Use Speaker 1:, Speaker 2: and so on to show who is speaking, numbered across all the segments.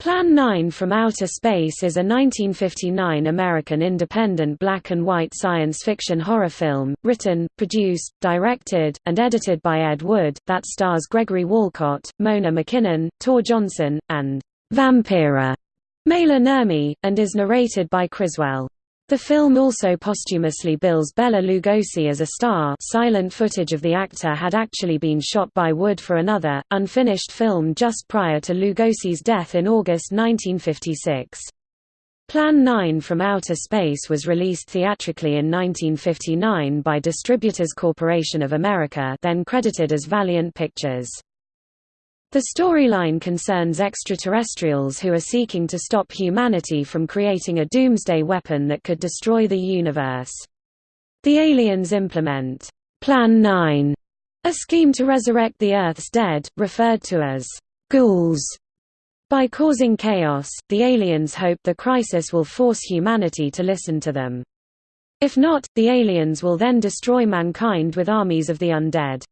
Speaker 1: Plan 9 from Outer Space is a 1959 American independent black and white science fiction horror film, written, produced, directed, and edited by Ed Wood, that stars Gregory Walcott, Mona McKinnon, Tor Johnson, and Vampira Maila Nurmi, and is narrated by Criswell. The film also posthumously bills Bela Lugosi as a star silent footage of the actor had actually been shot by Wood for another, unfinished film just prior to Lugosi's death in August 1956. Plan 9 from Outer Space was released theatrically in 1959 by Distributors Corporation of America then credited as Valiant Pictures. The storyline concerns extraterrestrials who are seeking to stop humanity from creating a doomsday weapon that could destroy the universe. The aliens implement Plan 9, a scheme to resurrect the Earth's dead, referred to as ghouls. By causing chaos, the aliens hope the crisis will force humanity to listen to them. If not, the aliens will then destroy mankind with armies of the undead.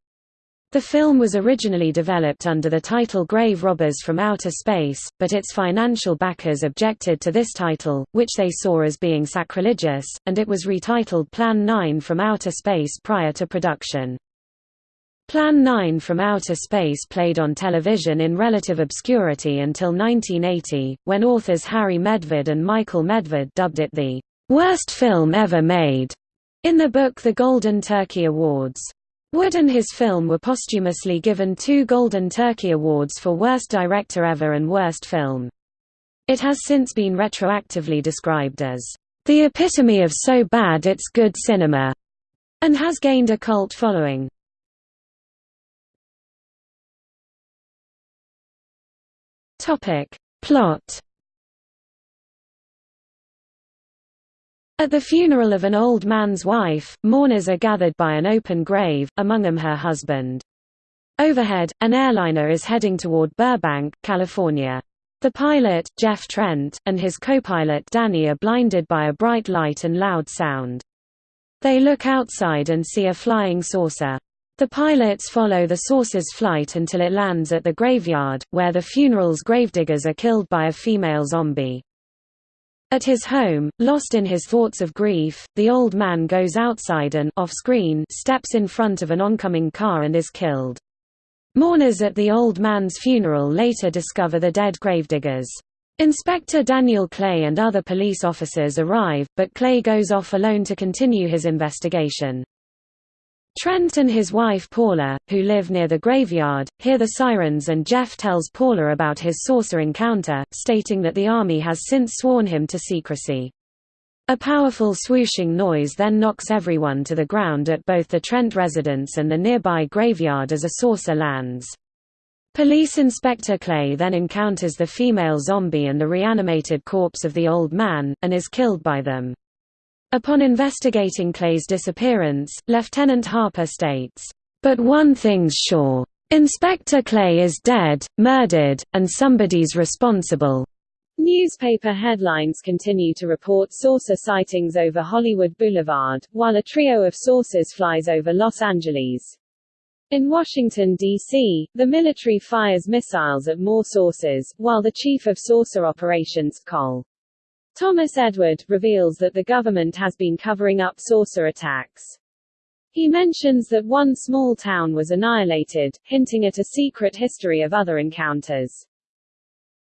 Speaker 1: The film was originally developed under the title Grave Robbers from Outer Space, but its financial backers objected to this title, which they saw as being sacrilegious, and it was retitled Plan 9 from Outer Space prior to production. Plan 9 from Outer Space played on television in relative obscurity until 1980, when authors Harry Medved and Michael Medved dubbed it the worst film ever made in the book The Golden Turkey Awards. Wood and his film were posthumously given two Golden Turkey Awards for Worst Director Ever and Worst Film. It has since been retroactively described as, "...the epitome of so bad it's good cinema", and has gained a cult following. Plot At the funeral of an old man's wife, mourners are gathered by an open grave, among them her husband. Overhead, an airliner is heading toward Burbank, California. The pilot, Jeff Trent, and his co-pilot Danny are blinded by a bright light and loud sound. They look outside and see a flying saucer. The pilots follow the saucer's flight until it lands at the graveyard, where the funeral's gravediggers are killed by a female zombie. At his home, lost in his thoughts of grief, the old man goes outside and off-screen steps in front of an oncoming car and is killed. Mourners at the old man's funeral later discover the dead gravediggers. Inspector Daniel Clay and other police officers arrive, but Clay goes off alone to continue his investigation. Trent and his wife Paula, who live near the graveyard, hear the sirens and Jeff tells Paula about his saucer encounter, stating that the Army has since sworn him to secrecy. A powerful swooshing noise then knocks everyone to the ground at both the Trent residence and the nearby graveyard as a saucer lands. Police Inspector Clay then encounters the female zombie and the reanimated corpse of the old man, and is killed by them. Upon investigating Clay's disappearance, Lieutenant Harper states, "...but one thing's sure. Inspector Clay is dead, murdered, and somebody's responsible."
Speaker 2: Newspaper headlines continue to report saucer sightings over Hollywood Boulevard, while a trio of saucers flies over Los Angeles. In Washington, D.C., the military fires missiles at more saucers, while the chief of saucer operations, Col. Thomas Edward, reveals that the government has been covering up saucer attacks. He mentions that one small town was annihilated, hinting at a secret history of other encounters.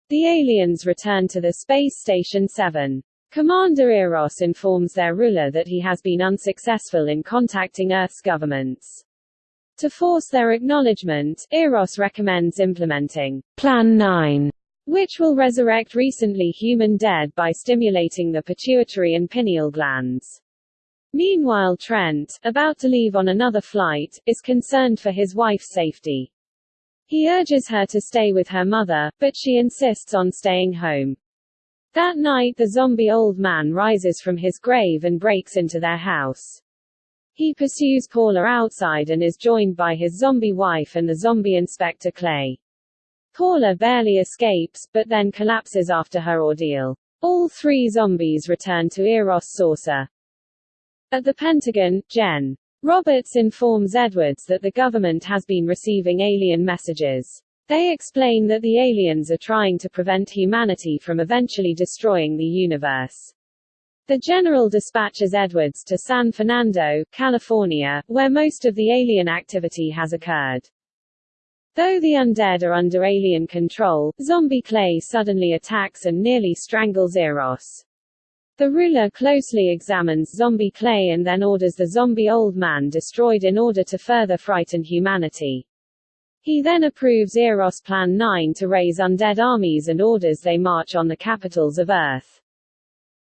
Speaker 2: The aliens return to the Space Station 7. Commander Eros informs their ruler that he has been unsuccessful in contacting Earth's governments. To force their acknowledgement, Eros recommends implementing Plan 9 which will resurrect recently human dead by stimulating the pituitary and pineal glands. Meanwhile Trent, about to leave on another flight, is concerned for his wife's safety. He urges her to stay with her mother, but she insists on staying home. That night the zombie old man rises from his grave and breaks into their house. He pursues Paula outside and is joined by his zombie wife and the zombie Inspector Clay. Paula barely escapes, but then collapses after her ordeal. All three zombies return to Eros saucer. At the Pentagon, Gen. Roberts informs Edwards that the government has been receiving alien messages. They explain that the aliens are trying to prevent humanity from eventually destroying the universe. The general dispatches Edwards to San Fernando, California, where most of the alien activity has occurred. Though the undead are under alien control, zombie Clay suddenly attacks and nearly strangles Eros. The ruler closely examines zombie Clay and then orders the zombie old man destroyed in order to further frighten humanity. He then approves Eros Plan 9 to raise undead armies and orders they march on the capitals of Earth.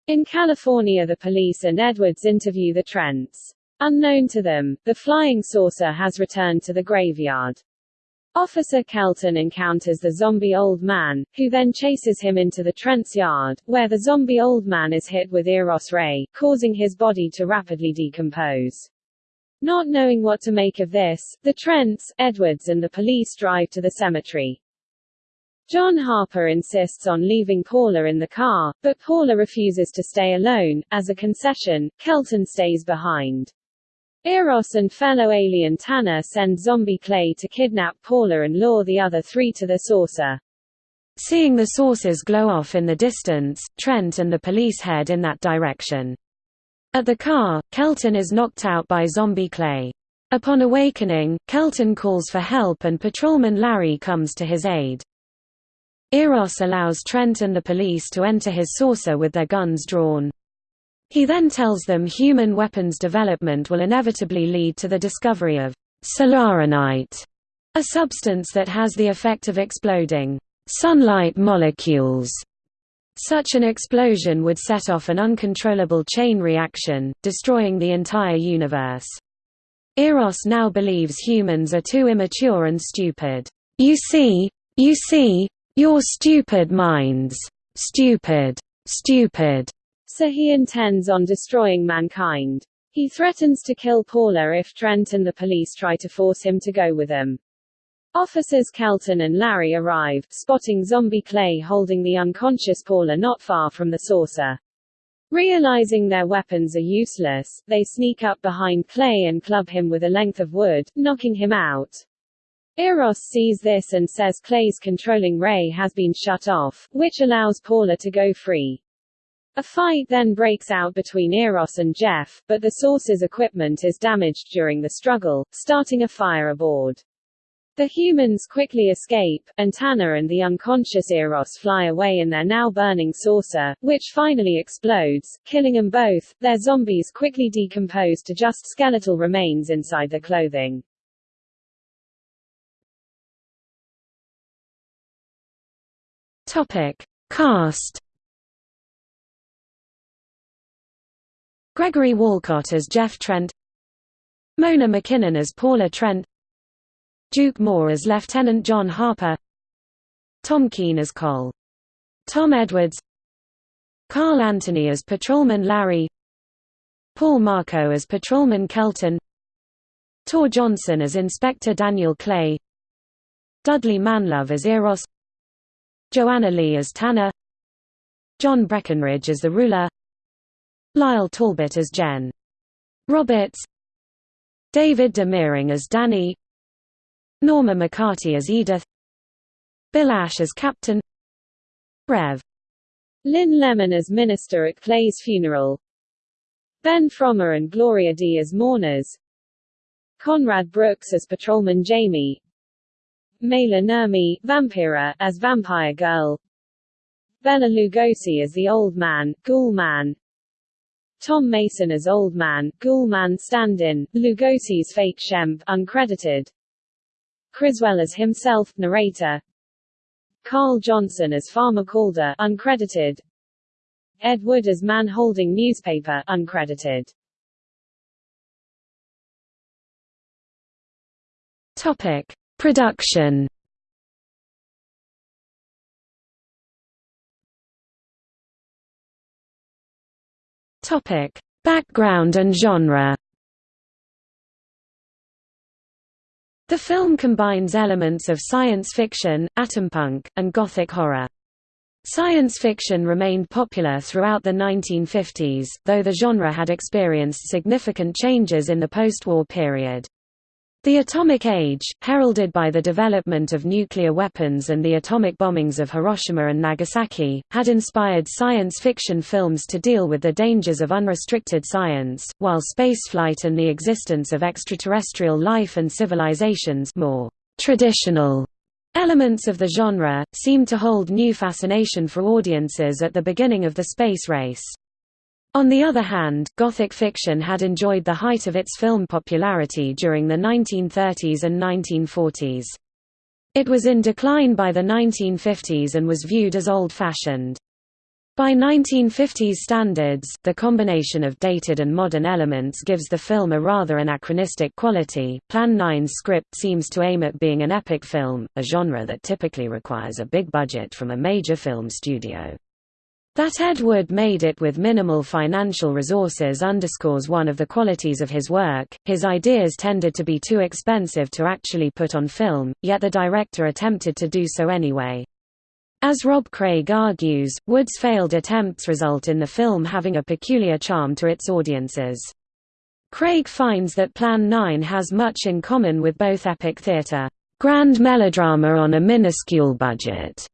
Speaker 2: In California the police and Edwards interview the Trents. Unknown to them, the flying saucer has returned to the graveyard. Officer Kelton encounters the zombie old man, who then chases him into the Trent's yard, where the zombie old man is hit with Eros ray, causing his body to rapidly decompose. Not knowing what to make of this, the Trents, Edwards and the police drive to the cemetery. John Harper insists on leaving Paula in the car, but Paula refuses to stay alone. As a concession, Kelton stays behind. Eros and fellow alien Tanna send zombie Clay to kidnap Paula and lure the other three to the saucer.
Speaker 1: Seeing the saucers glow off in the distance, Trent and the police head in that direction. At the car, Kelton is knocked out by zombie Clay. Upon awakening, Kelton calls for help and patrolman Larry comes to his aid. Eros allows Trent and the police to enter his saucer with their guns drawn. He then tells them human weapons development will inevitably lead to the discovery of solaranite, a substance that has the effect of exploding sunlight molecules such an explosion would set off an uncontrollable chain reaction, destroying the entire universe. Eros now believes humans are too immature and stupid. You see, you see, you're stupid minds. Stupid. Stupid.
Speaker 2: So he intends on destroying mankind. He threatens to kill Paula if Trent and the police try to force him to go with them. Officers Kelton and Larry arrive, spotting zombie Clay holding the unconscious Paula not far from the saucer. Realizing their weapons are useless, they sneak up behind Clay and club him with a length of wood, knocking him out. Eros sees this and says Clay's controlling ray has been shut off, which allows Paula to go free. A fight then breaks out between Eros and Jeff, but the saucer's equipment is damaged during the struggle, starting a fire aboard. The humans quickly escape, and Tanna and the unconscious Eros fly away in their now burning saucer, which finally explodes, killing them both. Their zombies quickly decompose to just skeletal remains inside their clothing.
Speaker 1: Topic: Cast. Gregory Walcott as Jeff Trent. Mona McKinnon as Paula Trent. Duke Moore as Lieutenant John Harper Tom Keene as Cole. Tom Edwards Carl Anthony as Patrolman Larry Paul Marco as Patrolman Kelton Tor Johnson as Inspector Daniel Clay Dudley Manlove as Eros Joanna Lee as Tanna John Breckenridge as the ruler Lyle Talbot as Gen. Roberts. David Demering as Danny. Norma McCarty as Edith. Bill Ash as Captain. Rev.
Speaker 2: Lynn Lemon as Minister at Clay's funeral. Ben Frommer and Gloria Dea as mourners. Conrad Brooks as Patrolman Jamie. Maila Nurmi, Vampira, as Vampire Girl. Bela Lugosi as the Old Man, Ghoul Man Tom Mason as Old Man, Ghoul stand-in, Lugosi's fake Shemp uncredited. Criswell as himself, narrator. Carl Johnson as Farmer Calder uncredited. Ed Wood as man holding newspaper uncredited.
Speaker 1: Topic: Production. Topic: Background and genre. The film combines elements of science fiction, atompunk, and gothic horror. Science fiction remained popular throughout the 1950s, though the genre had experienced significant changes in the post-war period. The Atomic Age, heralded by the development of nuclear weapons and the atomic bombings of Hiroshima and Nagasaki, had inspired science fiction films to deal with the dangers of unrestricted science, while spaceflight and the existence of extraterrestrial life and civilizations more traditional elements of the genre, seemed to hold new fascination for audiences at the beginning of the space race. On the other hand, Gothic fiction had enjoyed the height of its film popularity during the 1930s and 1940s. It was in decline by the 1950s and was viewed as old-fashioned. By 1950s standards, the combination of dated and modern elements gives the film a rather anachronistic quality. Plan 9's script seems to aim at being an epic film, a genre that typically requires a big budget from a major film studio. That Edward made it with minimal financial resources underscores one of the qualities of his work. His ideas tended to be too expensive to actually put on film, yet the director attempted to do so anyway. As Rob Craig argues, Wood's failed attempts result in the film having a peculiar charm to its audiences. Craig finds that Plan 9 has much in common with both epic theatre, grand melodrama on a minuscule budget,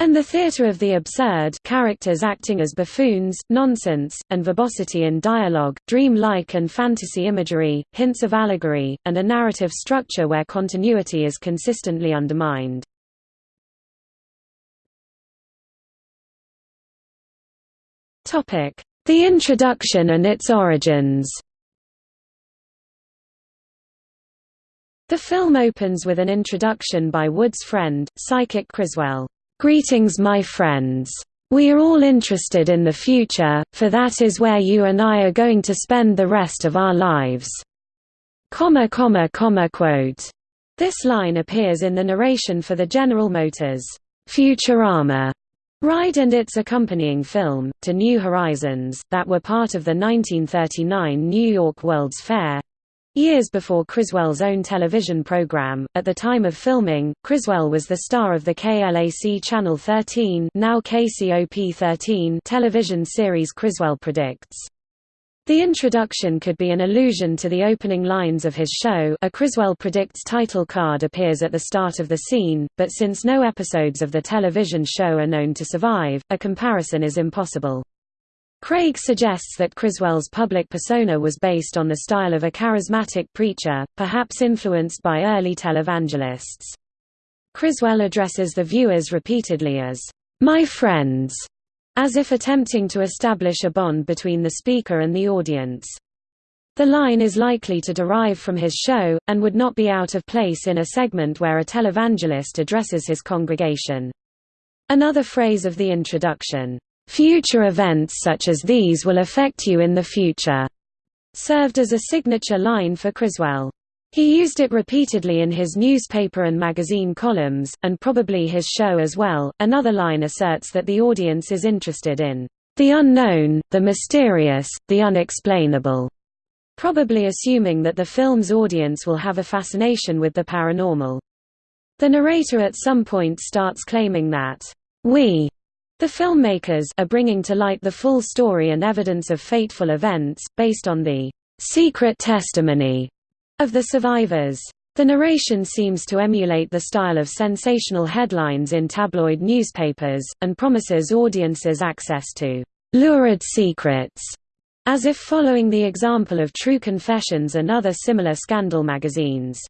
Speaker 1: and the theatre of the absurd characters acting as buffoons, nonsense, and verbosity in dialogue, dream-like and fantasy imagery, hints of allegory, and a narrative structure where continuity is consistently undermined. The introduction and its origins The film opens with an introduction by Wood's friend, psychic Criswell. Greetings my friends. We are all interested in the future, for that is where you and I are going to spend the rest of our lives." Comma comma comma quote. This line appears in the narration for the General Motors Futurama ride and its accompanying film, To New Horizons, that were part of the 1939 New York World's Fair, Years before Criswell's own television program, at the time of filming, Criswell was the star of the KLAC Channel 13 now KCOP 13 television series Criswell Predicts. The introduction could be an allusion to the opening lines of his show a Criswell Predicts title card appears at the start of the scene, but since no episodes of the television show are known to survive, a comparison is impossible. Craig suggests that Criswell's public persona was based on the style of a charismatic preacher, perhaps influenced by early televangelists. Criswell addresses the viewers repeatedly as, "'My friends' as if attempting to establish a bond between the speaker and the audience. The line is likely to derive from his show, and would not be out of place in a segment where a televangelist addresses his congregation. Another phrase of the introduction, Future events such as these will affect you in the future, served as a signature line for Criswell. He used it repeatedly in his newspaper and magazine columns, and probably his show as well. Another line asserts that the audience is interested in the unknown, the mysterious, the unexplainable, probably assuming that the film's audience will have a fascination with the paranormal. The narrator at some point starts claiming that we the filmmakers are bringing to light the full story and evidence of fateful events, based on the secret testimony of the survivors. The narration seems to emulate the style of sensational headlines in tabloid newspapers, and promises audiences access to lurid secrets, as if following the example of True Confessions and other similar scandal magazines.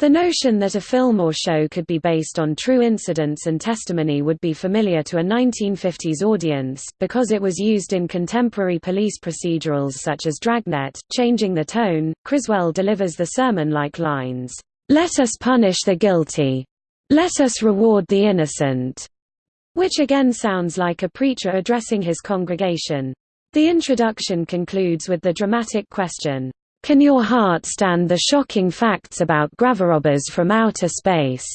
Speaker 1: The notion that a film or show could be based on true incidents and testimony would be familiar to a 1950s audience, because it was used in contemporary police procedurals such as Dragnet. Changing the tone, Criswell delivers the sermon-like lines, "'Let us punish the guilty. Let us reward the innocent'", which again sounds like a preacher addressing his congregation. The introduction concludes with the dramatic question, can your heart stand the shocking facts about grave robbers from outer space?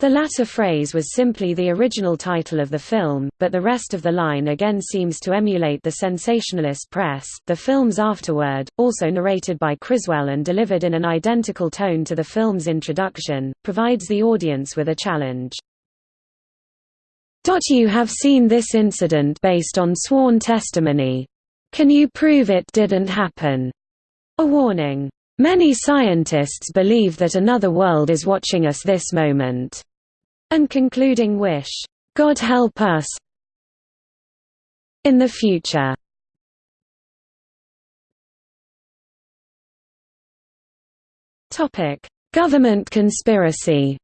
Speaker 1: The latter phrase was simply the original title of the film, but the rest of the line again seems to emulate the sensationalist press. The film's afterword, also narrated by Criswell and delivered in an identical tone to the film's introduction, provides the audience with a challenge. You have seen this incident based on sworn testimony. Can you prove it didn't happen? A warning. Many scientists believe that another world is watching us this moment, and concluding wish, God help us in the future. Topic: Government conspiracy.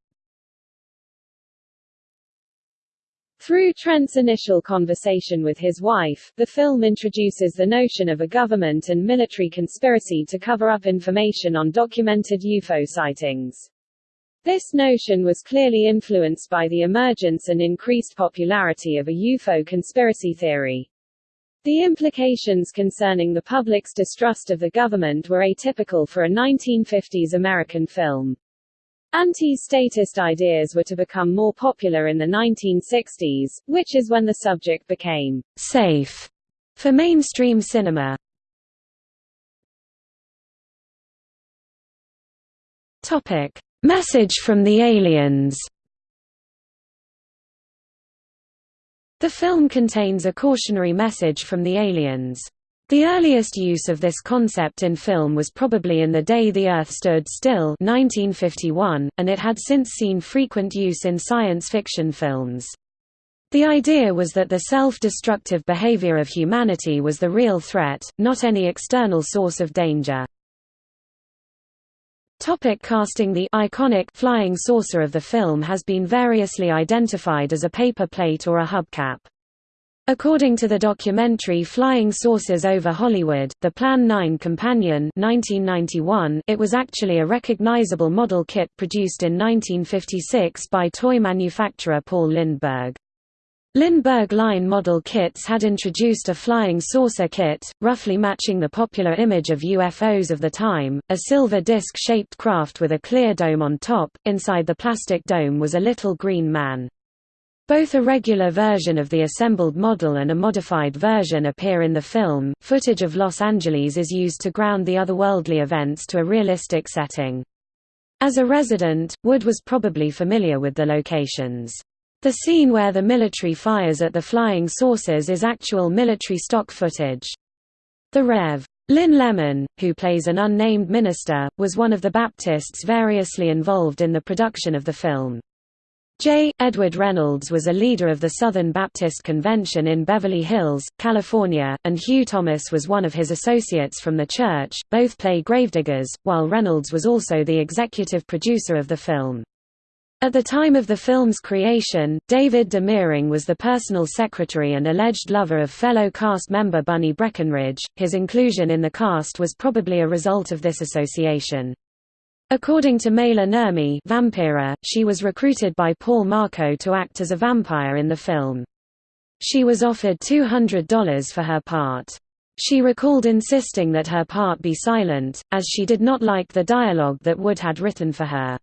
Speaker 2: Through Trent's initial conversation with his wife, the film introduces the notion of a government and military conspiracy to cover up information on documented UFO sightings. This notion was clearly influenced by the emergence and increased popularity of a UFO conspiracy theory. The implications concerning the public's distrust of the government were atypical for a 1950s American film. Anti-statist ideas were to become more popular in the 1960s, which is when the subject became
Speaker 1: safe for mainstream cinema. Topic: Message from the aliens. The film contains a cautionary message from the aliens. The earliest use of this concept in film was probably in The Day the Earth Stood Still 1951, and it had since seen frequent use in science fiction films. The idea was that the self-destructive behavior of humanity was the real threat, not any external source of danger. Topic casting The iconic flying saucer of the film has been variously identified as a paper plate or a hubcap. According to the documentary Flying Saucers Over Hollywood, the Plan 9 Companion 1991, it was actually a recognizable model kit produced in 1956 by toy manufacturer Paul Lindberg. Lindberg line model kits had introduced a flying saucer kit, roughly matching the popular image of UFOs of the time, a silver disc-shaped craft with a clear dome on top, inside the plastic dome was a little green man. Both a regular version of the assembled model and a modified version appear in the film. Footage of Los Angeles is used to ground the otherworldly events to a realistic setting. As a resident, Wood was probably familiar with the locations. The scene where the military fires at the flying saucers is actual military stock footage. The Rev. Lynn Lemon, who plays an unnamed minister, was one of the Baptists variously involved in the production of the film. J. Edward Reynolds was a leader of the Southern Baptist Convention in Beverly Hills, California, and Hugh Thomas was one of his associates from the church. Both play gravediggers, while Reynolds was also the executive producer of the film. At the time of the film's creation, David Demering was the personal secretary and alleged lover of fellow cast member Bunny Breckenridge. His inclusion in the cast was probably a result of this association. According to Maila Nurmi Vampira, she was recruited by Paul Marco to act as a vampire in the film. She was offered $200 for her part. She recalled insisting that her part be silent, as she did not like the dialogue that Wood had written for her.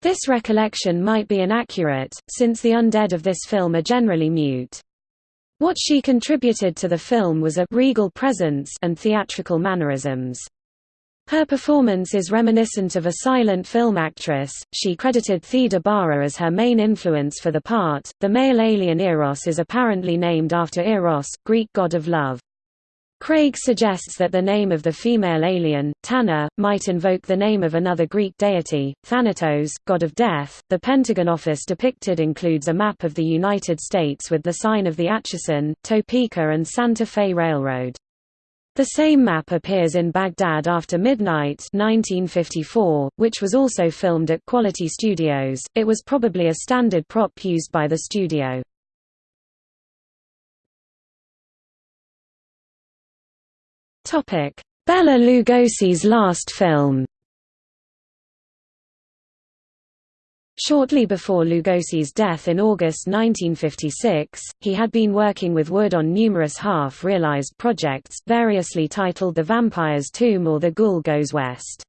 Speaker 1: This recollection might be inaccurate, since the undead of this film are generally mute. What she contributed to the film was a regal presence and theatrical mannerisms. Her performance is reminiscent of a silent film actress. She credited Theda Bara as her main influence for the part. The male alien Eros is apparently named after Eros, Greek god of love. Craig suggests that the name of the female alien, Tanna, might invoke the name of another Greek deity, Thanatos, god of death. The Pentagon office depicted includes a map of the United States with the sign of the Atchison, Topeka and Santa Fe Railroad. The same map appears in Baghdad After Midnight 1954, which was also filmed at Quality Studios. It was probably a standard prop used by the studio. Topic: Bela Lugosi's last film. Shortly before Lugosi's death in August 1956, he had been working with Wood on numerous half-realized projects, variously titled The Vampire's Tomb or The Ghoul Goes West.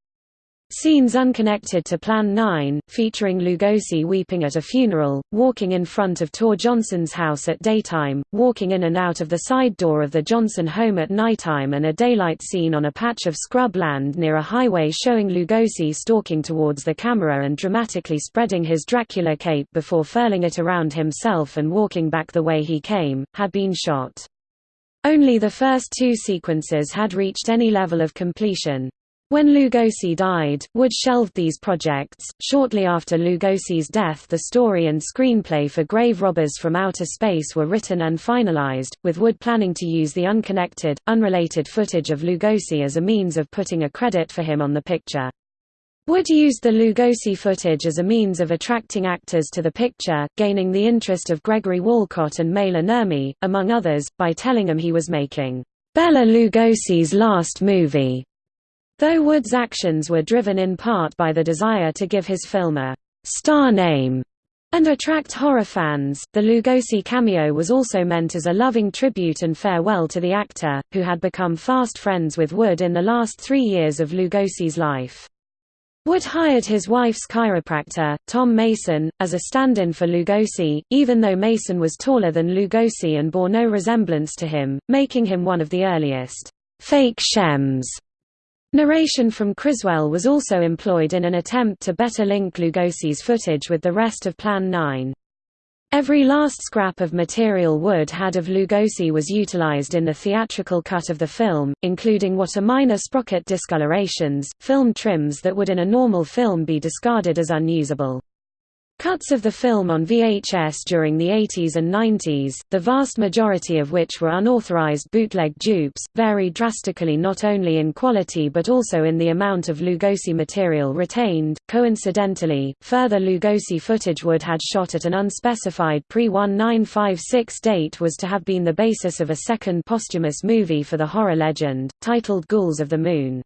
Speaker 1: Scenes unconnected to Plan 9, featuring Lugosi weeping at a funeral, walking in front of Tor Johnson's house at daytime, walking in and out of the side door of the Johnson home at nighttime and a daylight scene on a patch of scrub land near a highway showing Lugosi stalking towards the camera and dramatically spreading his Dracula cape before furling it around himself and walking back the way he came, had been shot. Only the first two sequences had reached any level of completion. When Lugosi died, Wood shelved these projects. Shortly after Lugosi's death, the story and screenplay for Grave Robbers from Outer Space were written and finalized, with Wood planning to use the unconnected, unrelated footage of Lugosi as a means of putting a credit for him on the picture. Wood used the Lugosi footage as a means of attracting actors to the picture, gaining the interest of Gregory Walcott and Maila Nurmi, among others, by telling them he was making Bela Lugosi's last movie. Though Wood's actions were driven in part by the desire to give his film a «star name» and attract horror fans, the Lugosi cameo was also meant as a loving tribute and farewell to the actor, who had become fast friends with Wood in the last three years of Lugosi's life. Wood hired his wife's chiropractor, Tom Mason, as a stand-in for Lugosi, even though Mason was taller than Lugosi and bore no resemblance to him, making him one of the earliest fake Shemps Narration from Criswell was also employed in an attempt to better link Lugosi's footage with the rest of Plan 9. Every last scrap of material Wood had of Lugosi was utilized in the theatrical cut of the film, including what are minor sprocket discolorations, film trims that would in a normal film be discarded as unusable. Cuts of the film on VHS during the 80s and 90s, the vast majority of which were unauthorized bootleg dupes, varied drastically not only in quality but also in the amount of Lugosi material retained. Coincidentally, further Lugosi footage Wood had shot at an unspecified pre-1956 date was to have been the basis of a second posthumous movie for the horror legend, titled Ghouls of the Moon.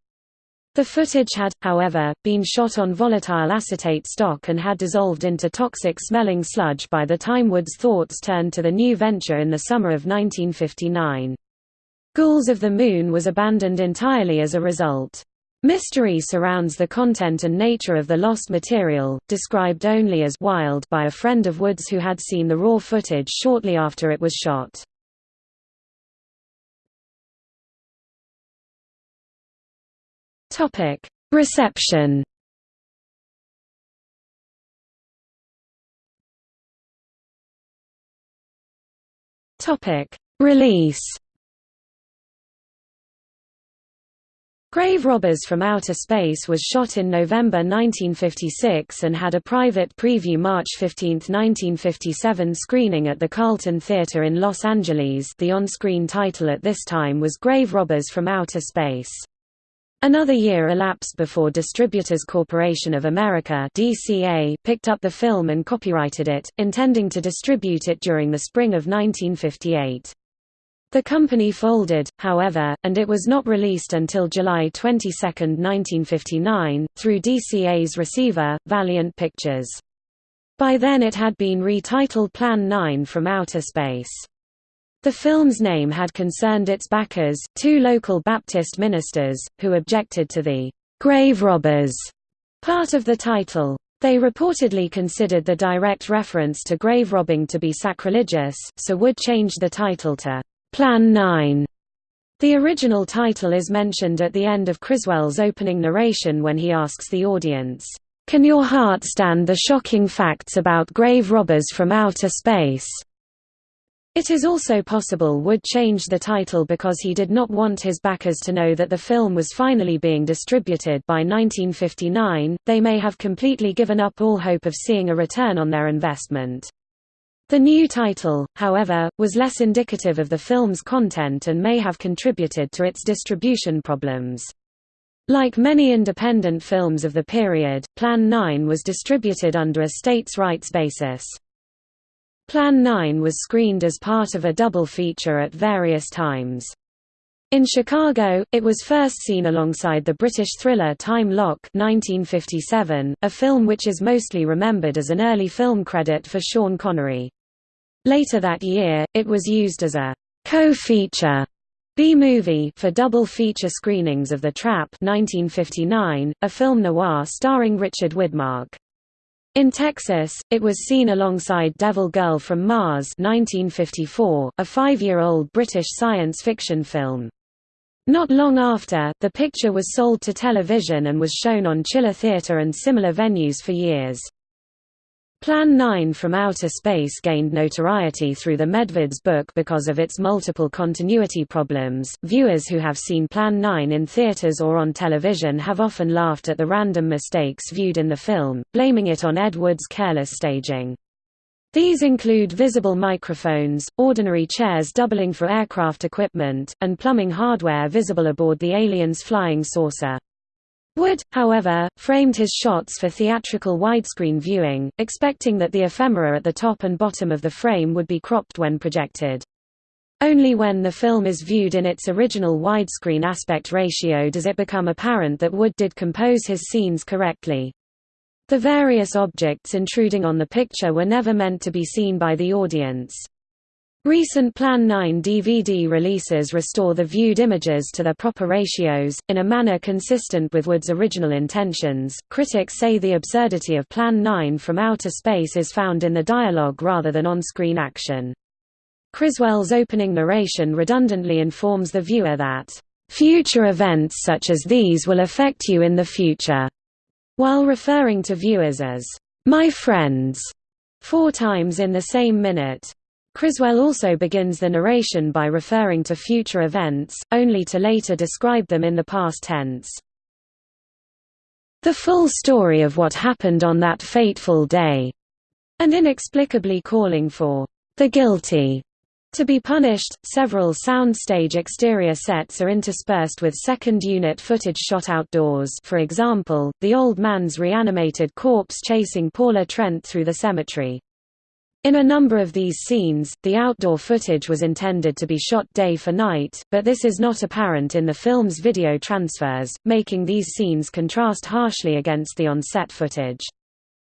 Speaker 1: The footage had, however, been shot on volatile acetate stock and had dissolved into toxic-smelling sludge by the time Wood's thoughts turned to the new venture in the summer of 1959. Ghouls of the Moon was abandoned entirely as a result. Mystery surrounds the content and nature of the lost material, described only as wild by a friend of Wood's who had seen the raw footage shortly after it was shot. Topic: Reception. Topic: Release. Grave Robbers from Outer Space was shot in November 1956 and had a private preview March 15, 1957 screening at the Carlton Theatre in Los Angeles the on-screen title at this time was Grave Robbers from Outer Space. Another year elapsed before Distributors Corporation of America DCA picked up the film and copyrighted it, intending to distribute it during the spring of 1958. The company folded, however, and it was not released until July 22, 1959, through DCA's receiver, Valiant Pictures. By then it had been retitled Plan 9 from Outer Space. The film's name had concerned its backers, two local Baptist ministers, who objected to the grave robbers part of the title. They reportedly considered the direct reference to grave robbing to be sacrilegious, so would change the title to Plan 9. The original title is mentioned at the end of Criswell's opening narration when he asks the audience, "'Can your heart stand the shocking facts about grave robbers from outer space?' It is also possible Wood changed the title because he did not want his backers to know that the film was finally being distributed by 1959, they may have completely given up all hope of seeing a return on their investment. The new title, however, was less indicative of the film's content and may have contributed to its distribution problems. Like many independent films of the period, Plan 9 was distributed under a states' rights basis. Plan 9 was screened as part of a double feature at various times. In Chicago, it was first seen alongside the British thriller Time Lock 1957, a film which is mostly remembered as an early film credit for Sean Connery. Later that year, it was used as a co-feature B-movie for double feature screenings of The Trap 1959, a film noir starring Richard Widmark. In Texas, it was seen alongside Devil Girl from Mars 1954, a five-year-old British science fiction film. Not long after, the picture was sold to television and was shown on Chiller Theatre and similar venues for years. Plan 9 from Outer Space gained notoriety through the Medved's book because of its multiple continuity problems. Viewers who have seen Plan 9 in theaters or on television have often laughed at the random mistakes viewed in the film, blaming it on Ed Wood's careless staging. These include visible microphones, ordinary chairs doubling for aircraft equipment, and plumbing hardware visible aboard the alien's flying saucer. Wood, however, framed his shots for theatrical widescreen viewing, expecting that the ephemera at the top and bottom of the frame would be cropped when projected. Only when the film is viewed in its original widescreen aspect ratio does it become apparent that Wood did compose his scenes correctly. The various objects intruding on the picture were never meant to be seen by the audience. Recent Plan 9 DVD releases restore the viewed images to their proper ratios, in a manner consistent with Wood's original intentions. Critics say the absurdity of Plan 9 from outer space is found in the dialogue rather than on screen action. Criswell's opening narration redundantly informs the viewer that, future events such as these will affect you in the future, while referring to viewers as, my friends, four times in the same minute. Criswell also begins the narration by referring to future events, only to later describe them in the past tense. The full story of what happened on that fateful day, and inexplicably calling for the guilty to be punished, several soundstage exterior sets are interspersed with second unit footage shot outdoors for example, the old man's reanimated corpse chasing Paula Trent through the cemetery. In a number of these scenes, the outdoor footage was intended to be shot day for night, but this is not apparent in the film's video transfers, making these scenes contrast harshly against the on-set footage.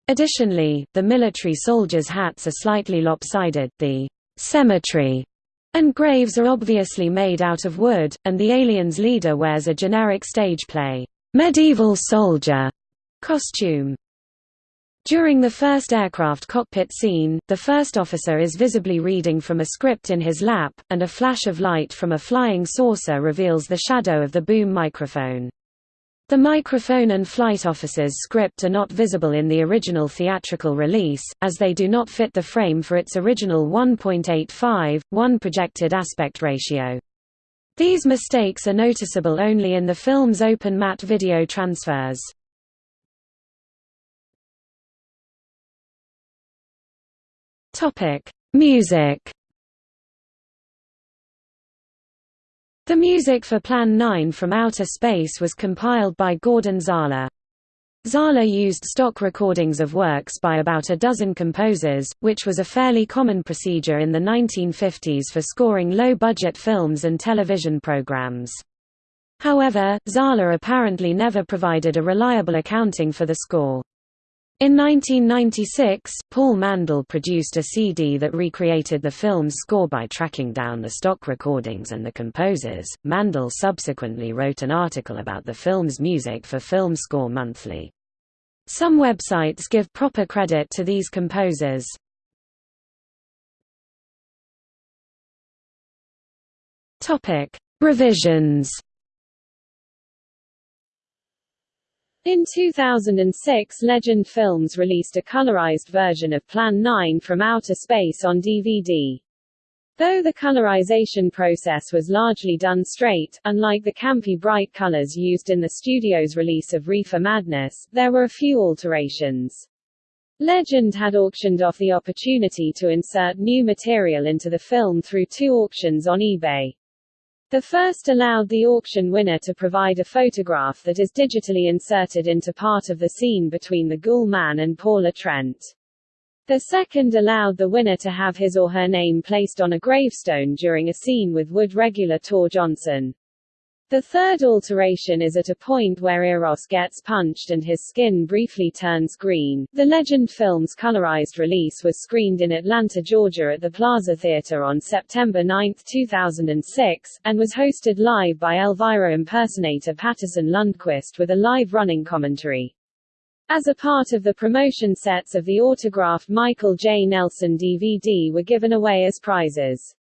Speaker 1: Additionally, the military soldiers' hats are slightly lopsided, the cemetery and graves are obviously made out of wood, and the alien's leader wears a generic stage play medieval soldier costume. During the first aircraft cockpit scene, the first officer is visibly reading from a script in his lap, and a flash of light from a flying saucer reveals the shadow of the boom microphone. The microphone and flight officer's script are not visible in the original theatrical release, as they do not fit the frame for its original 1.85, 1 projected aspect ratio. These mistakes are noticeable only in the film's open matte video transfers. Topic: Music. The music for Plan 9 from Outer Space was compiled by Gordon Zahler. Zahler used stock recordings of works by about a dozen composers, which was a fairly common procedure in the 1950s for scoring low-budget films and television programs. However, Zahler apparently never provided a reliable accounting for the score. In 1996, Paul Mandell produced a CD that recreated the film's score by tracking down the stock recordings and the composers. Mandell subsequently wrote an article about the film's music for Film Score Monthly. Some websites give proper credit to these composers. Topic: Revisions
Speaker 2: In 2006 Legend Films released a colorized version of Plan 9 from Outer Space on DVD. Though the colorization process was largely done straight, unlike the campy bright colors used in the studio's release of Reefer Madness, there were a few alterations. Legend had auctioned off the opportunity to insert new material into the film through two auctions on eBay. The first allowed the auction winner to provide a photograph that is digitally inserted into part of the scene between the Ghoul Man and Paula Trent. The second allowed the winner to have his or her name placed on a gravestone during a scene with Wood regular Tor Johnson. The third alteration is at a point where Eros gets punched and his skin briefly turns green. The Legend Films colorized release was screened in Atlanta, Georgia at the Plaza Theater on September 9, 2006, and was hosted live by Elvira impersonator Patterson Lundquist with a live running commentary. As a part of the promotion sets of the autographed Michael J. Nelson DVD were given away as prizes.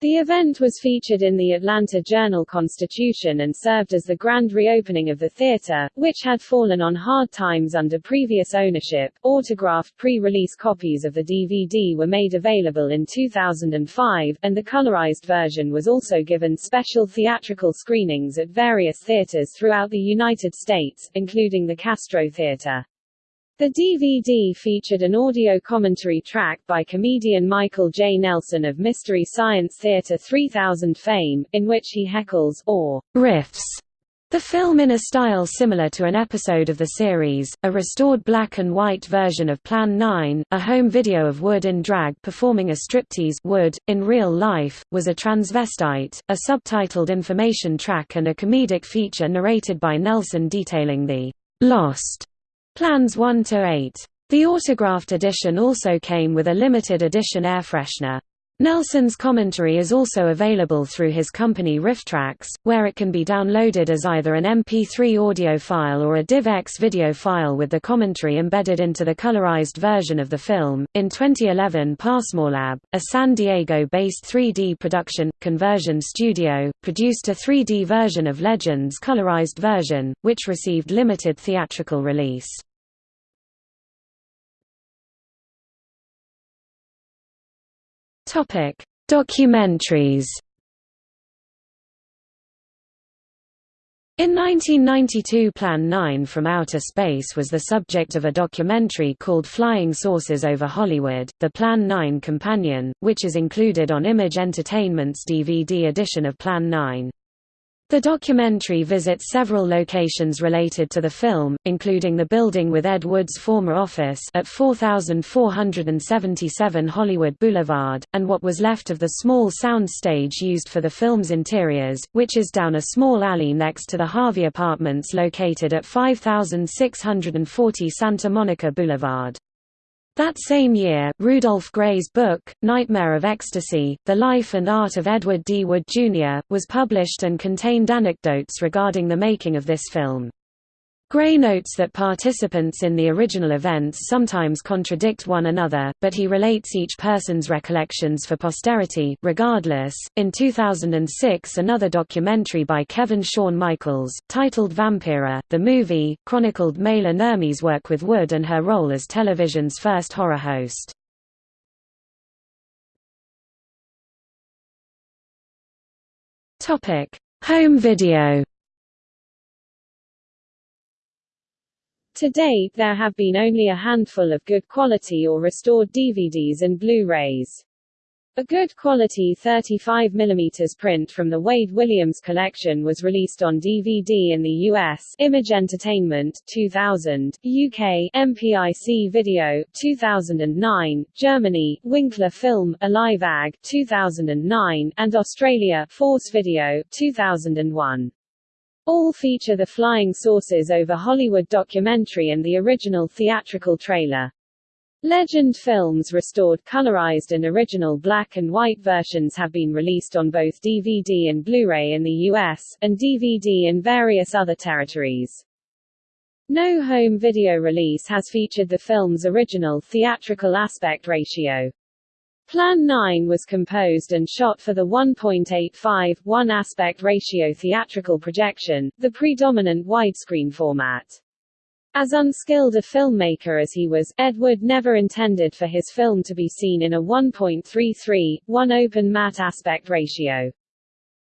Speaker 2: The event was featured in the Atlanta Journal-Constitution and served as the grand reopening of the theater, which had fallen on hard times under previous ownership. Autographed pre-release copies of the DVD were made available in 2005, and the colorized version was also given special theatrical screenings at various theaters throughout the United States, including the Castro Theater. The DVD featured an audio commentary track by comedian Michael J. Nelson of Mystery Science Theater 3000 fame, in which he heckles, or riffs, the film in a style similar to an episode of the series, a restored black and white version of Plan 9, a home video of Wood in drag performing a striptease Wood, in real life, was a transvestite, a subtitled information track and a comedic feature narrated by Nelson detailing the lost Plans 1 to 8. The autographed edition also came with a limited edition air freshener. Nelson's commentary is also available through his company RiffTrax, where it can be downloaded as either an MP3 audio file or a DivX video file with the commentary embedded into the colorized version of the film. In 2011, Passmorelab, a San Diego-based 3D production conversion studio, produced a 3D version of Legends colorized version, which received limited theatrical release. Topic: Documentaries. In 1992 Plan 9 from Outer Space was the subject of a documentary called Flying Saucers over Hollywood, the Plan 9 companion, which is included on Image Entertainment's DVD edition of Plan 9. The documentary visits several locations related to the film, including the building with Ed Wood's former office at 4477 Hollywood Boulevard, and what was left of the small sound stage used for the film's interiors, which is down a small alley next to the Harvey Apartments located at 5640 Santa Monica Boulevard. That same year, Rudolph Grey's book, Nightmare of Ecstasy, The Life and Art of Edward D. Wood, Jr., was published and contained anecdotes regarding the making of this film. Grey notes that participants in the original events sometimes contradict one another, but he relates each person's recollections for posterity. Regardless, in 2006, another documentary by Kevin Sean Michaels, titled Vampira, the movie, chronicled Maila Nurmi's work with Wood and her role as television's first horror host. Home video. To date there have been only a handful of good quality or restored DVDs and Blu-rays. A good quality 35mm print from the Wade Williams collection was released on DVD in the US Image Entertainment 2000, UK MPIC Video 2009, Germany Winkler Film Alive AG 2009 and Australia Force Video 2001. All feature the Flying Saucers over Hollywood documentary and the original theatrical trailer. Legend Films restored colorized and original black and white versions have been released on both DVD and Blu-ray in the US, and DVD in various other territories. No home video release has featured the film's original theatrical aspect ratio. Plan 9 was composed and shot for the 1.85:1 aspect ratio theatrical projection, the predominant widescreen format. As unskilled a filmmaker as he was, Edward never intended for his film to be seen in a 1.33:1 open matte aspect ratio.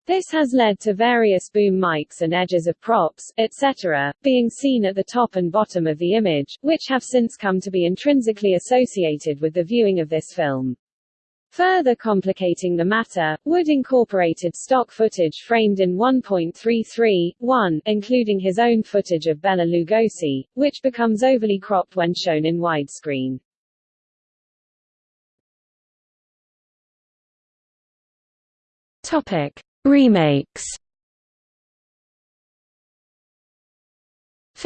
Speaker 2: This has led to various boom mics and edges of props, etc., being seen at the top and bottom of the image, which have since come to be intrinsically associated with the viewing of this film. Further complicating the matter, Wood incorporated stock footage framed in 1.33:1, including his own footage of Bela Lugosi, which becomes overly cropped when shown in widescreen.
Speaker 1: Topic: Remakes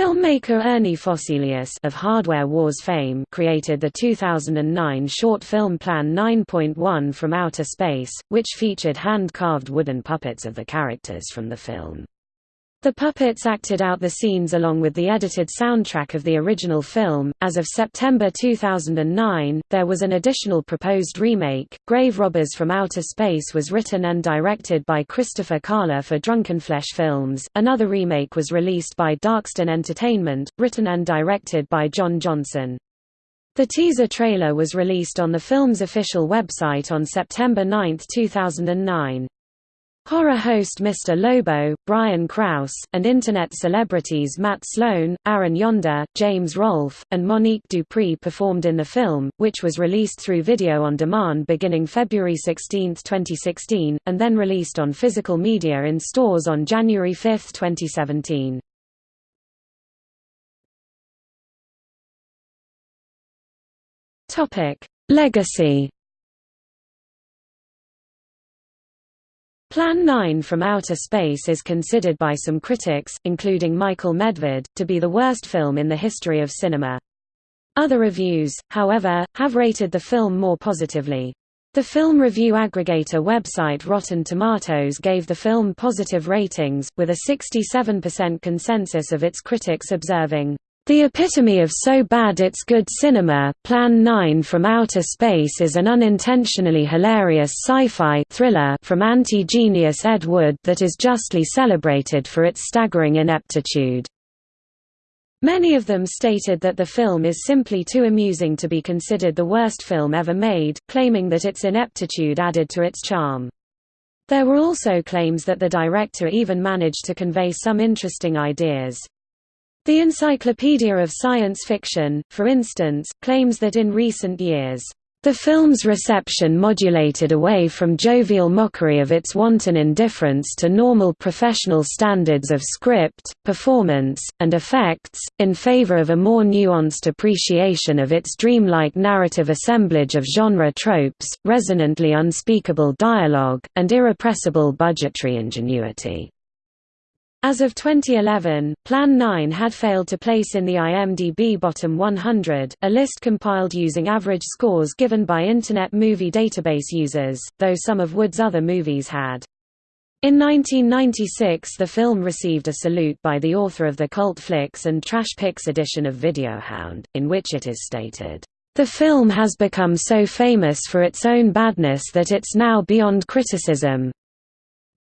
Speaker 1: Filmmaker Ernie Fosselius of Hardware Wars fame created the 2009 short film Plan 9.1 from Outer Space, which featured hand-carved wooden puppets of the characters from the film. The puppets acted out the scenes along with the edited soundtrack of the original film. As of September 2009, there was an additional proposed remake. Grave Robbers from Outer Space was written and directed by Christopher Carler for Drunkenflesh Films. Another remake was released by Darkstone Entertainment, written and directed by John Johnson. The teaser trailer was released on the film's official website on September 9, 2009. Horror host Mr. Lobo, Brian Krause, and Internet celebrities Matt Sloan, Aaron Yonda, James Rolfe, and Monique Dupree performed in the film, which was released through video on demand beginning February 16, 2016, and then released on physical media in stores on January 5, 2017. Legacy Plan 9 from Outer Space is considered by some critics, including Michael Medved, to be the worst film in the history of cinema. Other reviews, however, have rated the film more positively. The film review aggregator website Rotten Tomatoes gave the film positive ratings, with a 67% consensus of its critics observing, the epitome of so bad it's good cinema, Plan 9 from Outer Space is an unintentionally hilarious sci-fi thriller from anti-genius Ed Wood that is justly celebrated for its staggering ineptitude. Many of them stated that the film is simply too amusing to be considered the worst film ever made, claiming that its ineptitude added to its charm. There were also claims that the director even managed to convey some interesting ideas. The Encyclopedia of Science Fiction, for instance, claims that in recent years, the film's reception modulated away from jovial mockery of its wanton indifference to normal professional standards of script, performance, and effects, in favor of a more nuanced appreciation of its dreamlike narrative assemblage of genre tropes, resonantly unspeakable dialogue, and irrepressible budgetary ingenuity. As of 2011, Plan 9 had failed to place in the IMDb Bottom 100, a list compiled using average scores given by Internet Movie Database users, though some of Wood's other movies had. In 1996 the film received a salute by the author of the Cult Flicks and Trash Picks edition of Videohound, in which it is stated, "...the film has become so famous for its own badness that it's now beyond criticism,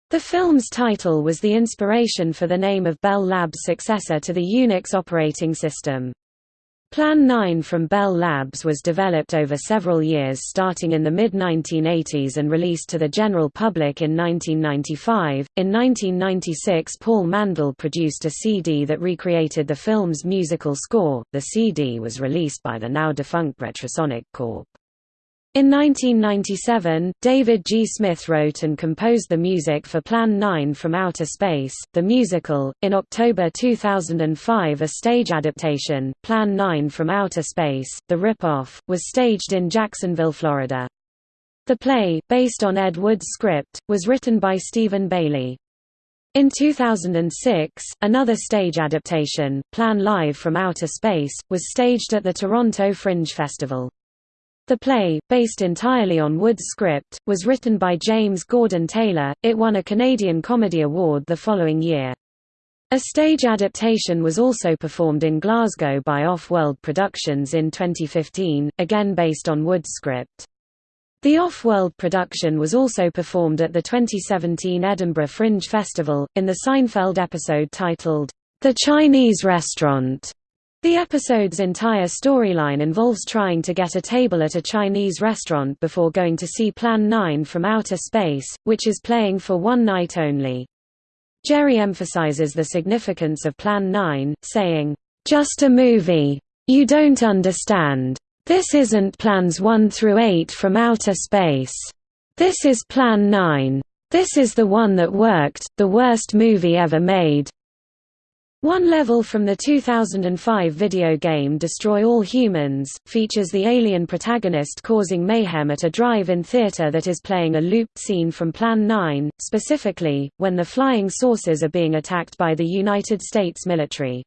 Speaker 1: the film's title was the inspiration for the name of Bell Labs' successor to the Unix operating system. Plan 9 from Bell Labs was developed over several years starting in the mid-1980s and released to the general public in 1995. In 1996 Paul Mandell produced a CD that recreated the film's musical score. The CD was released by the now defunct Retrosonic Corp. In 1997, David G. Smith wrote and composed the music for Plan 9 from Outer Space, the musical. In October 2005, a stage adaptation, Plan 9 from Outer Space, The Rip-Off, was staged in Jacksonville, Florida. The play, based on Ed Wood's script, was written by Stephen Bailey. In 2006, another stage adaptation, Plan Live from Outer Space, was staged at the Toronto Fringe Festival. The play, based entirely on Wood's script, was written by James Gordon Taylor. It won a Canadian Comedy Award the following year. A stage adaptation was also performed in Glasgow by Off-World Productions in 2015, again based on Wood's script. The Off-World production was also performed at the 2017 Edinburgh Fringe Festival, in the Seinfeld episode titled, The Chinese Restaurant. The episode's entire storyline involves trying to get a table at a Chinese restaurant before going to see Plan 9 from Outer Space, which is playing for one night only. Jerry emphasizes the significance of Plan 9, saying, "...just a movie. You don't understand. This isn't Plans 1 through 8 from Outer Space. This is Plan 9. This is the one that worked, the worst movie ever made, one level from the 2005 video game Destroy All Humans, features the alien protagonist causing mayhem at a drive-in theater that is playing a looped scene from Plan 9, specifically, when the flying saucers are being attacked by the United States military.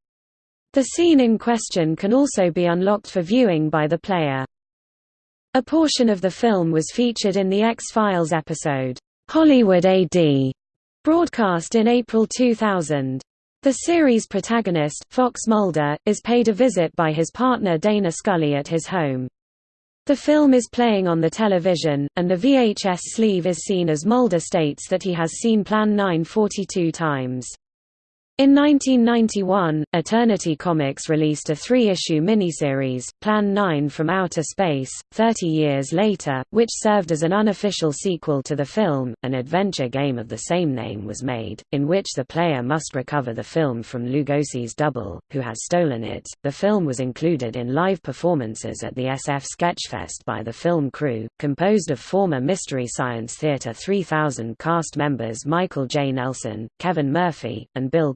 Speaker 1: The scene in question can also be unlocked for viewing by the player. A portion of the film was featured in the X-Files episode, Hollywood AD, broadcast in April 2000. The series protagonist, Fox Mulder, is paid a visit by his partner Dana Scully at his home. The film is playing on the television, and the VHS sleeve is seen as Mulder states that he has seen Plan 9 42 times. In 1991, Eternity Comics released a three-issue miniseries, Plan 9 from Outer Space, 30 years later, which served as an unofficial sequel to the film. An adventure game of the same name was made, in which the player must recover the film from Lugosi's double, who has stolen it. The film was included in live performances at the SF Sketchfest by the film crew, composed of former Mystery Science Theater 3000 cast members Michael J. Nelson, Kevin Murphy, and Bill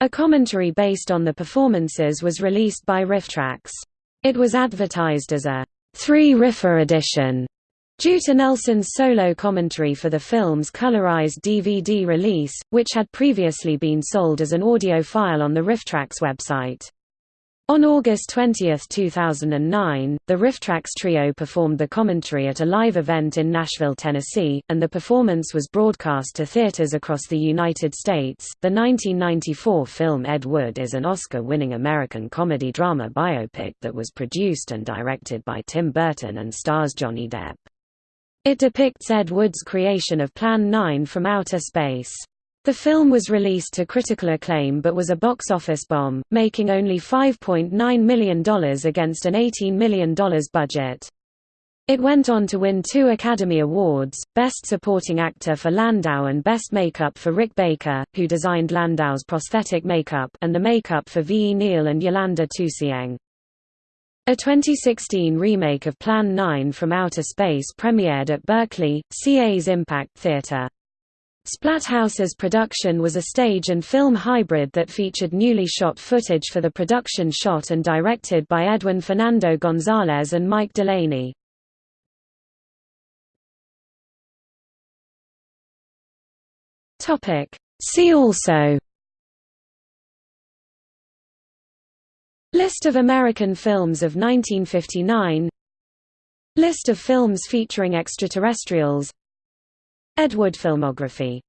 Speaker 1: A commentary based on the performances was released by RiffTrax. It was advertised as a three-riffer edition, due to Nelson's solo commentary for the film's colorized DVD release, which had previously been sold as an audio file on the RiffTrax website. On August 20, 2009, the RiffTrax trio performed the commentary at a live event in Nashville, Tennessee, and the performance was broadcast to theaters across the United States. The 1994 film Ed Wood is an Oscar winning American comedy drama biopic that was produced and directed by Tim Burton and stars Johnny Depp. It depicts Ed Wood's creation of Plan 9 from outer space. The film was released to critical acclaim but was a box office bomb, making only $5.9 million against an $18 million budget. It went on to win two Academy Awards, Best Supporting Actor for Landau and Best Makeup for Rick Baker, who designed Landau's prosthetic makeup, and the makeup for V. E. Neill and Yolanda Toussieng. A 2016 remake of Plan 9 from Outer Space premiered at Berkeley, CA's Impact Theater. Splatthouse's production was a stage and film hybrid that featured newly shot footage for the production shot and directed by Edwin Fernando Gonzalez and Mike Delaney. See also List of American films of 1959 List of films featuring extraterrestrials Ed Wood filmography